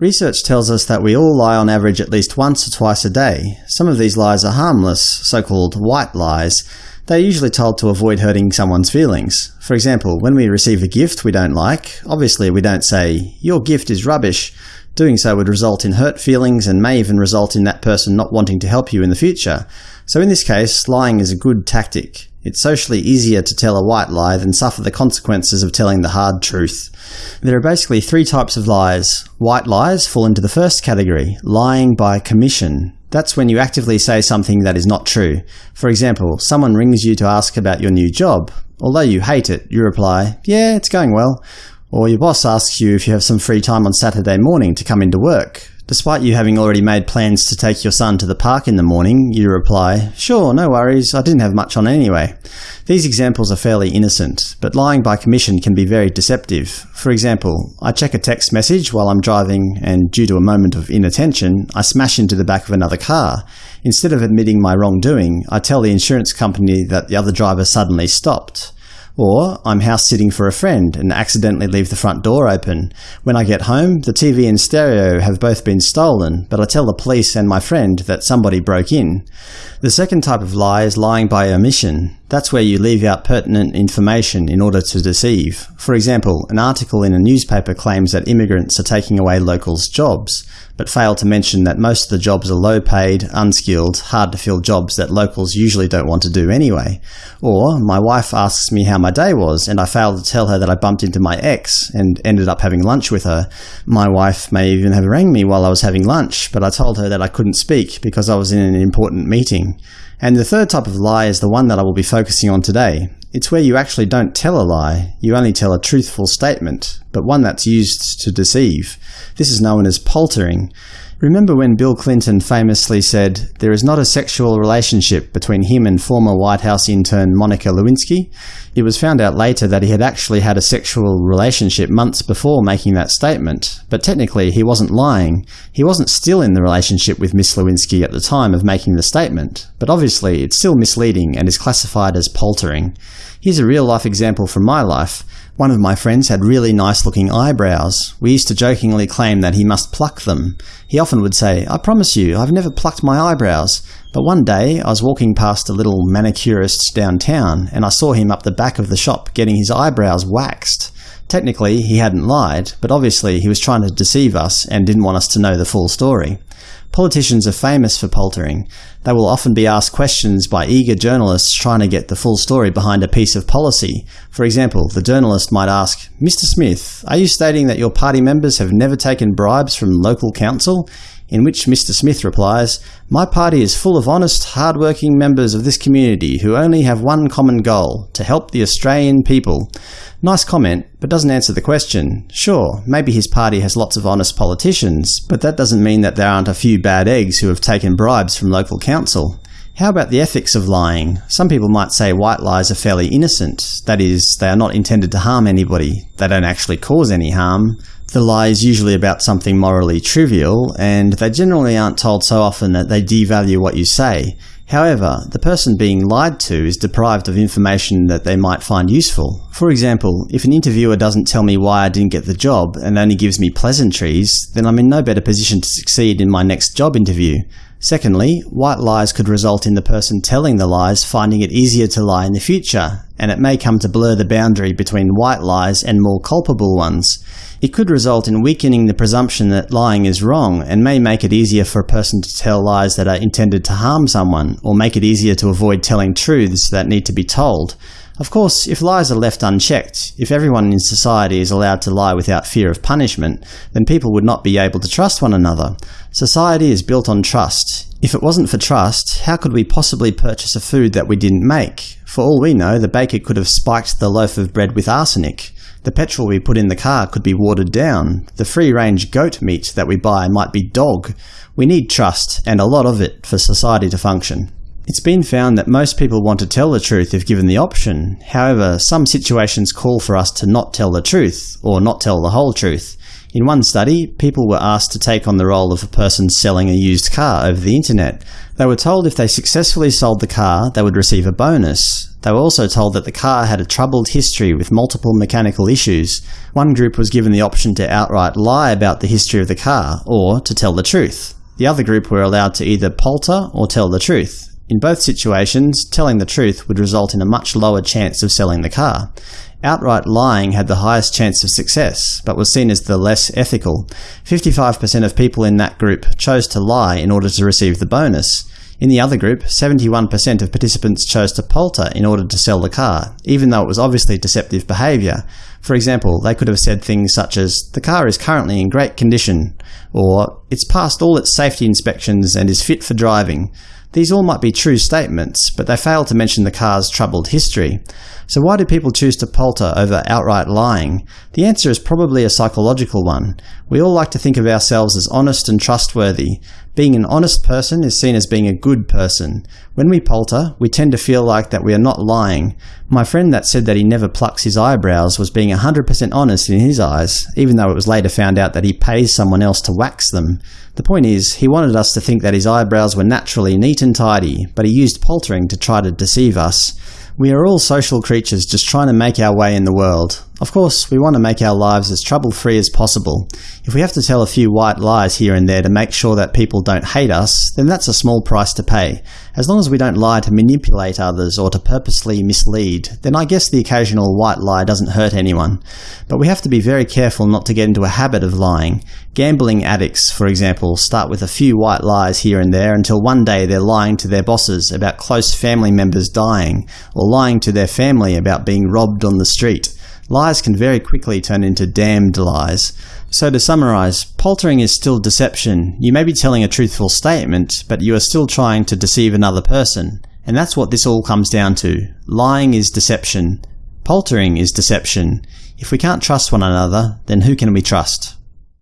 Research tells us that we all lie on average at least once or twice a day. Some of these lies are harmless, so-called white lies. They're usually told to avoid hurting someone's feelings. For example, when we receive a gift we don't like, obviously we don't say, your gift is rubbish. Doing so would result in hurt feelings and may even result in that person not wanting to help you in the future. So in this case, lying is a good tactic. It's socially easier to tell a white lie than suffer the consequences of telling the hard truth. There are basically three types of lies. White lies fall into the first category, lying by commission. That's when you actively say something that is not true. For example, someone rings you to ask about your new job. Although you hate it, you reply, yeah, it's going well. Or your boss asks you if you have some free time on Saturday morning to come into work. Despite you having already made plans to take your son to the park in the morning, you reply, sure, no worries, I didn't have much on anyway. These examples are fairly innocent, but lying by commission can be very deceptive. For example, I check a text message while I'm driving and due to a moment of inattention, I smash into the back of another car. Instead of admitting my wrongdoing, I tell the insurance company that the other driver suddenly stopped. Or I'm house-sitting for a friend and accidentally leave the front door open. When I get home, the TV and stereo have both been stolen, but I tell the police and my friend that somebody broke in. The second type of lie is lying by omission. That's where you leave out pertinent information in order to deceive. For example, an article in a newspaper claims that immigrants are taking away locals' jobs but fail to mention that most of the jobs are low-paid, unskilled, hard-to-fill jobs that locals usually don't want to do anyway. Or, my wife asks me how my day was, and I fail to tell her that I bumped into my ex and ended up having lunch with her. My wife may even have rang me while I was having lunch, but I told her that I couldn't speak because I was in an important meeting. And the third type of lie is the one that I will be focusing on today. It's where you actually don't tell a lie, you only tell a truthful statement, but one that's used to deceive. This is known as paltering. Remember when Bill Clinton famously said, there is not a sexual relationship between him and former White House intern Monica Lewinsky? It was found out later that he had actually had a sexual relationship months before making that statement, but technically he wasn't lying. He wasn't still in the relationship with Miss Lewinsky at the time of making the statement, but obviously it's still misleading and is classified as paltering. Here's a real-life example from my life. One of my friends had really nice-looking eyebrows. We used to jokingly claim that he must pluck them. He often would say, I promise you, I've never plucked my eyebrows. But one day, I was walking past a little manicurist downtown, and I saw him up the back of the shop getting his eyebrows waxed. Technically, he hadn't lied, but obviously he was trying to deceive us and didn't want us to know the full story. Politicians are famous for paltering. They will often be asked questions by eager journalists trying to get the full story behind a piece of policy. For example, the journalist might ask, Mr Smith, are you stating that your party members have never taken bribes from local council? In which Mr Smith replies, My party is full of honest, hard-working members of this community who only have one common goal – to help the Australian people. Nice comment, but doesn't answer the question. Sure, maybe his party has lots of honest politicians, but that doesn't mean that there aren't a few bad eggs who have taken bribes from local council. How about the ethics of lying? Some people might say white lies are fairly innocent, that is, they are not intended to harm anybody, they don't actually cause any harm. The lie is usually about something morally trivial, and they generally aren't told so often that they devalue what you say. However, the person being lied to is deprived of information that they might find useful. For example, if an interviewer doesn't tell me why I didn't get the job and only gives me pleasantries, then I'm in no better position to succeed in my next job interview. Secondly, white lies could result in the person telling the lies finding it easier to lie in the future, and it may come to blur the boundary between white lies and more culpable ones. It could result in weakening the presumption that lying is wrong, and may make it easier for a person to tell lies that are intended to harm someone, or make it easier to avoid telling truths that need to be told. Of course, if lies are left unchecked, if everyone in society is allowed to lie without fear of punishment, then people would not be able to trust one another. Society is built on trust. If it wasn't for trust, how could we possibly purchase a food that we didn't make? For all we know, the baker could have spiked the loaf of bread with arsenic. The petrol we put in the car could be watered down. The free-range goat meat that we buy might be dog. We need trust, and a lot of it, for society to function. It's been found that most people want to tell the truth if given the option. However, some situations call for us to not tell the truth, or not tell the whole truth. In one study, people were asked to take on the role of a person selling a used car over the internet. They were told if they successfully sold the car, they would receive a bonus. They were also told that the car had a troubled history with multiple mechanical issues. One group was given the option to outright lie about the history of the car, or to tell the truth. The other group were allowed to either palter or tell the truth. In both situations, telling the truth would result in a much lower chance of selling the car. Outright lying had the highest chance of success, but was seen as the less ethical. 55% of people in that group chose to lie in order to receive the bonus. In the other group, 71% of participants chose to palter in order to sell the car, even though it was obviously deceptive behaviour. For example, they could have said things such as, the car is currently in great condition, or it's passed all its safety inspections and is fit for driving. These all might be true statements, but they fail to mention the car's troubled history. So why do people choose to palter over outright lying? The answer is probably a psychological one. We all like to think of ourselves as honest and trustworthy. Being an honest person is seen as being a good person. When we palter, we tend to feel like that we are not lying. My friend that said that he never plucks his eyebrows was being 100% honest in his eyes, even though it was later found out that he pays someone else to wax them. The point is, he wanted us to think that his eyebrows were naturally neat and tidy, but he used paltering to try to deceive us. We are all social creatures just trying to make our way in the world. Of course, we want to make our lives as trouble-free as possible. If we have to tell a few white lies here and there to make sure that people don't hate us, then that's a small price to pay. As long as we don't lie to manipulate others or to purposely mislead, then I guess the occasional white lie doesn't hurt anyone. But we have to be very careful not to get into a habit of lying. Gambling addicts, for example, start with a few white lies here and there until one day they're lying to their bosses about close family members dying, or lying to their family about being robbed on the street. Lies can very quickly turn into damned lies. So to summarize, paltering is still deception. You may be telling a truthful statement, but you are still trying to deceive another person. And that's what this all comes down to. Lying is deception. Paltering is deception. If we can't trust one another, then who can we trust?